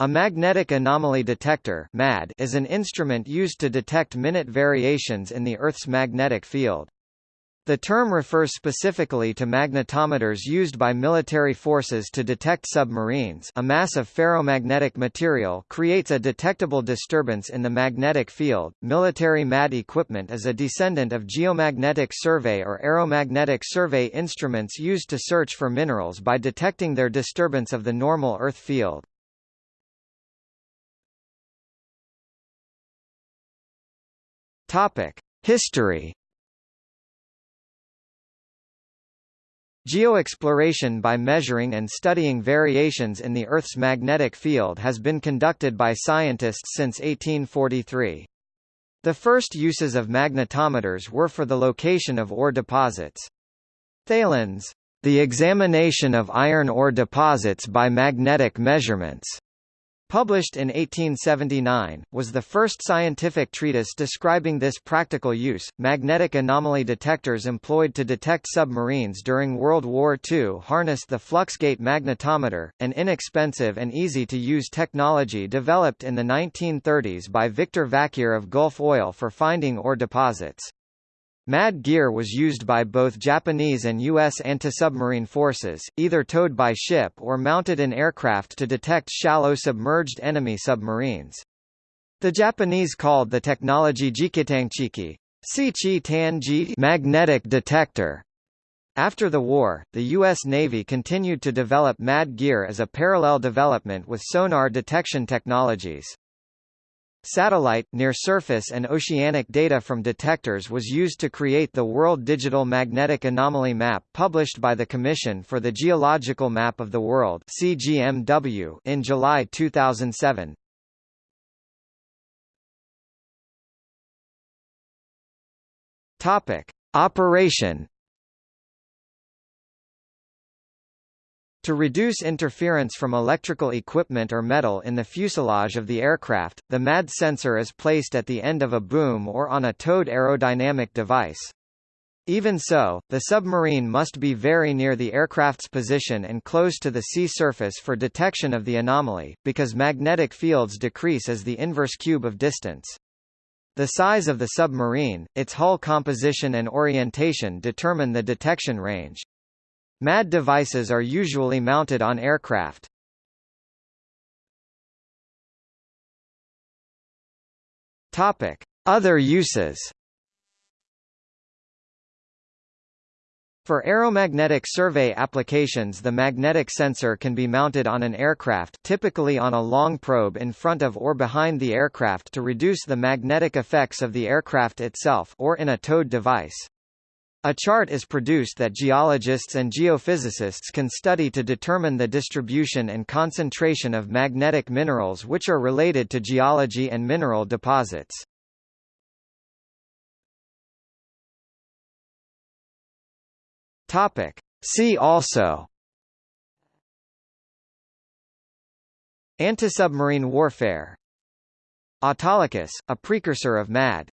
A magnetic anomaly detector (MAD) is an instrument used to detect minute variations in the Earth's magnetic field. The term refers specifically to magnetometers used by military forces to detect submarines a mass of ferromagnetic material creates a detectable disturbance in the magnetic field. Military MAD equipment is a descendant of geomagnetic survey or aeromagnetic survey instruments used to search for minerals by detecting their disturbance of the normal Earth field. Topic: History. Geoexploration by measuring and studying variations in the Earth's magnetic field has been conducted by scientists since 1843. The first uses of magnetometers were for the location of ore deposits. Thalén's, The Examination of Iron Ore Deposits by Magnetic Measurements published in 1879, was the first scientific treatise describing this practical use. Magnetic anomaly detectors employed to detect submarines during World War II harnessed the Fluxgate magnetometer, an inexpensive and easy to use technology developed in the 1930s by Victor Vacquier of Gulf Oil for finding ore deposits. MAD gear was used by both Japanese and U.S. anti-submarine forces, either towed by ship or mounted in aircraft to detect shallow submerged enemy submarines. The Japanese called the technology Jikitanchiki magnetic detector. After the war, the U.S. Navy continued to develop MAD gear as a parallel development with sonar detection technologies. Satellite, near-surface and oceanic data from detectors was used to create the World Digital Magnetic Anomaly Map published by the Commission for the Geological Map of the World CGMW in July 2007. Topic: Operation To reduce interference from electrical equipment or metal in the fuselage of the aircraft, the MAD sensor is placed at the end of a boom or on a towed aerodynamic device. Even so, the submarine must be very near the aircraft's position and close to the sea surface for detection of the anomaly, because magnetic fields decrease as the inverse cube of distance. The size of the submarine, its hull composition and orientation determine the detection range. MAD devices are usually mounted on aircraft. Topic: Other uses. For aeromagnetic survey applications the magnetic sensor can be mounted on an aircraft typically on a long probe in front of or behind the aircraft to reduce the magnetic effects of the aircraft itself or in a towed device. A chart is produced that geologists and geophysicists can study to determine the distribution and concentration of magnetic minerals which are related to geology and mineral deposits. Topic. See also Antisubmarine warfare Autolycus, a precursor of MAD